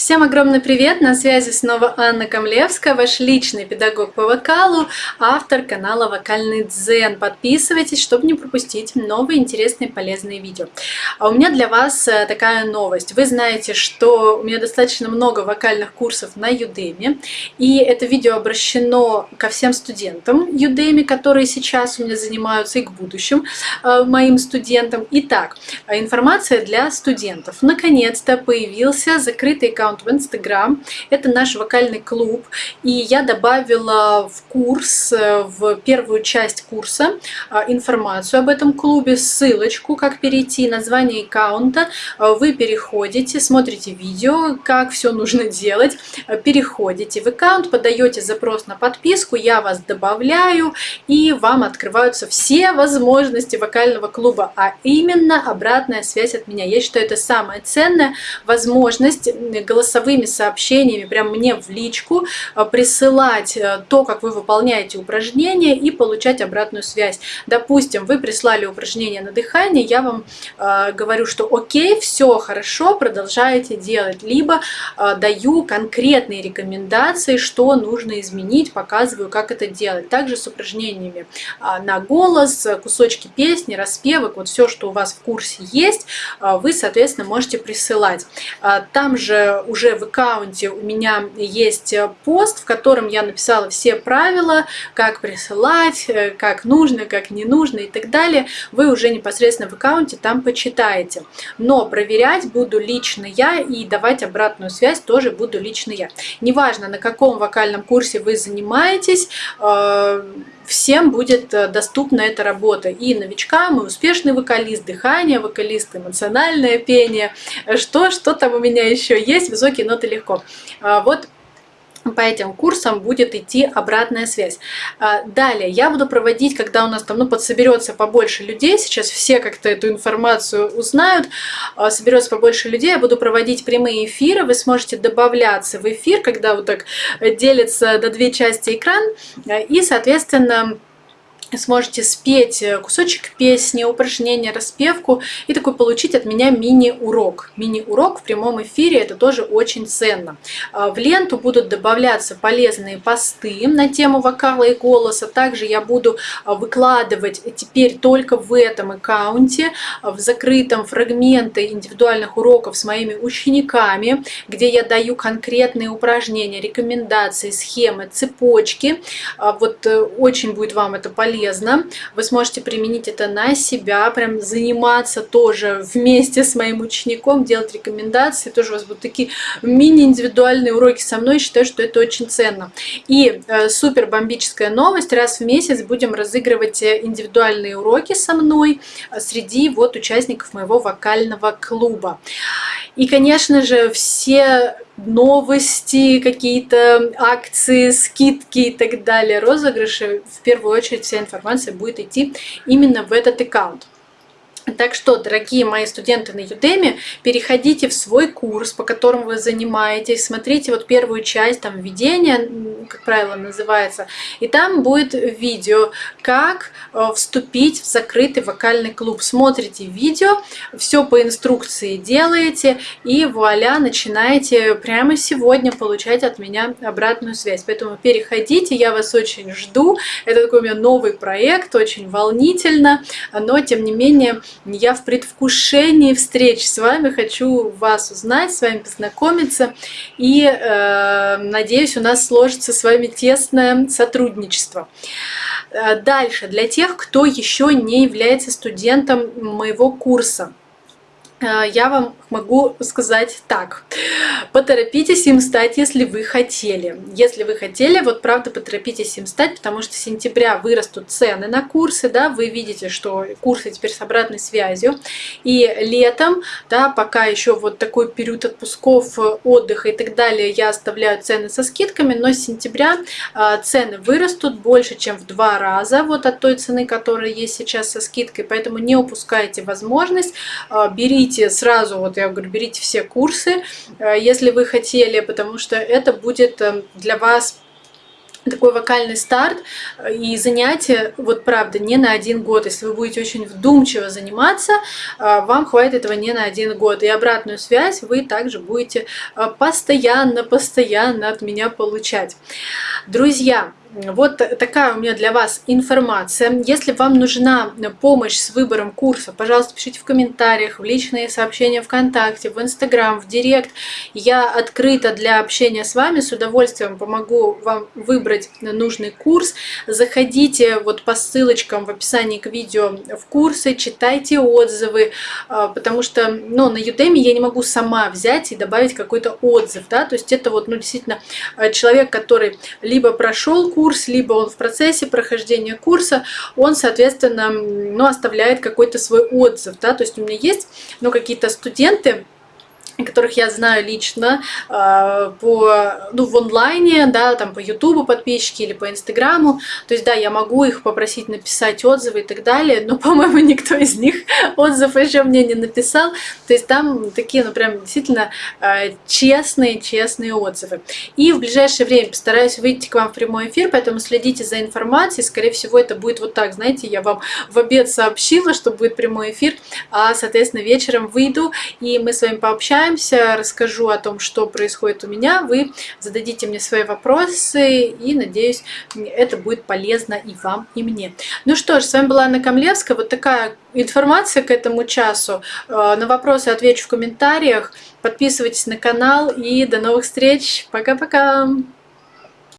Всем огромный привет! На связи снова Анна Камлевская, ваш личный педагог по вокалу, автор канала Вокальный Дзен. Подписывайтесь, чтобы не пропустить новые интересные полезные видео. А у меня для вас э, такая новость. Вы знаете, что у меня достаточно много вокальных курсов на Udemy, и это видео обращено ко всем студентам Udemy, которые сейчас у меня занимаются, и к будущим э, моим студентам. Итак, информация для студентов. Наконец-то появился закрытый аккаунт аккаунт в Инстаграм. Это наш вокальный клуб. И я добавила в курс, э, в первую часть курса э, информацию об этом клубе, ссылочку, как перейти, название аккаунта. Э, вы переходите, смотрите видео, как все нужно делать. Переходите в аккаунт, подаете запрос на подписку, я вас добавляю, и вам открываются все возможности вокального клуба, а именно обратная связь от меня. Я считаю, это самая ценная возможность голосовыми сообщениями прям мне в личку э, присылать э, то, как вы выполняете упражнения и получать обратную связь. Допустим, вы прислали упражнение на дыхание, я вам э, говорю, что окей, все хорошо, продолжаете делать. Либо э, даю конкретные рекомендации, что нужно изменить, показываю, как это делать. Также с упражнениями э, на голос, кусочки песни, распевок, вот все, что у вас в курсе есть, э, вы, соответственно, можете присылать. Э, там же уже в аккаунте у меня есть э, пост, в котором я написала все правила, как присылать, э, как нужно, как не нужно и так далее. Вы уже непосредственно в аккаунте там почитаете. Но проверять буду лично я и давать обратную связь тоже буду лично я. Неважно, на каком вокальном курсе вы занимаетесь, э, всем будет доступна эта работа. И новичкам, и успешный вокалист, дыхание, вокалист, эмоциональное пение. Что, что там у меня еще есть? высокие ноты легко. А, вот по этим курсам будет идти обратная связь. А, далее, я буду проводить, когда у нас там ну, подсоберется побольше людей, сейчас все как-то эту информацию узнают, а, соберется побольше людей, я буду проводить прямые эфиры, вы сможете добавляться в эфир, когда вот так делится до две части экран, и, соответственно, сможете спеть э, кусочек песни, упражнение, распевку и такой получить от меня мини-урок. Мини-урок в прямом эфире, это тоже очень ценно. А, в ленту будут добавляться полезные посты на тему вокала и голоса. Также я буду а, выкладывать теперь только в этом аккаунте, а, в закрытом фрагменты индивидуальных уроков с моими учениками, где я даю конкретные упражнения, рекомендации, схемы, цепочки. Вот э, очень будет вам это полезно полезно. Вы сможете применить это на себя, прям заниматься тоже вместе с моим учеником, делать рекомендации. Тоже у вас будут такие мини-индивидуальные уроки со мной. Считаю, что это очень ценно. И э, супер бомбическая новость. Раз в месяц будем разыгрывать э, индивидуальные уроки со мной среди вот участников моего вокального клуба. И, конечно же, все новости, какие-то акции, скидки и так далее, розыгрыши, в первую очередь вся информация будет идти именно в этот аккаунт. Так что, дорогие мои студенты на Udemy, переходите в свой курс, по которому вы занимаетесь, смотрите вот первую часть, там введение, как правило, называется, и там будет видео, как э, вступить в закрытый вокальный клуб. Смотрите видео, все по инструкции делаете, и вуаля, начинаете прямо сегодня получать от меня обратную связь. Поэтому переходите, я вас очень жду. Это такой у меня новый проект, очень волнительно, но тем не менее я в предвкушении встреч с вами, хочу вас узнать, с вами познакомиться. И э, надеюсь, у нас сложится с вами тесное сотрудничество. Э, дальше, для тех, кто еще не является студентом моего курса. Э, я вам могу сказать так. Поторопитесь им стать, если вы хотели. Если вы хотели, вот правда поторопитесь им стать, потому что с сентября вырастут цены на курсы, да, вы видите, что курсы теперь с обратной связью. И летом, да, пока еще вот такой период отпусков, отдыха и так далее, я оставляю цены со скидками, но с сентября э, цены вырастут больше, чем в два раза вот от той цены, которая есть сейчас со скидкой, поэтому не упускайте возможность, э, берите сразу вот я говорю, берите все курсы, э, если вы хотели, потому что это будет э, для вас такой вокальный старт и занятие, вот правда, не на один год. Если вы будете очень вдумчиво заниматься, вам хватит этого не на один год. И обратную связь вы также будете постоянно-постоянно от меня получать. Друзья, вот такая у меня для вас информация. Если вам нужна помощь с выбором курса, пожалуйста, пишите в комментариях, в личные сообщения ВКонтакте, в Инстаграм, в Директ. Я открыта для общения с вами, с удовольствием помогу вам выбрать нужный курс. Заходите вот по ссылочкам в описании к видео в курсы, читайте отзывы, а, потому что ну, на Udemy я не могу сама взять и добавить какой-то отзыв. Да? То есть это вот ну, действительно э, человек, который либо прошел курс, курс, либо он в процессе прохождения курса, он, соответственно, ну, оставляет какой-то свой отзыв. Да? То есть у меня есть ну, какие-то студенты, которых я знаю лично э, по, ну, в онлайне, да, там по ютубу подписчики или по инстаграму, то есть, да, я могу их попросить написать отзывы и так далее, но, по-моему, никто из них отзыв еще мне не написал, то есть там такие, ну, прям действительно э, честные, честные отзывы. И в ближайшее время постараюсь выйти к вам в прямой эфир, поэтому следите за информацией, скорее всего, это будет вот так, знаете, я вам в обед сообщила, что будет прямой эфир, а, соответственно, вечером выйду, и мы с вами пообщаемся, пообщаемся, расскажу о том, что происходит у меня, вы зададите мне свои вопросы, и, надеюсь, это будет полезно и вам, и мне. Ну что ж, с вами была Анна Камлевская, вот такая информация к этому часу. Э, на вопросы отвечу в комментариях, подписывайтесь на канал, и до новых встреч, пока-пока!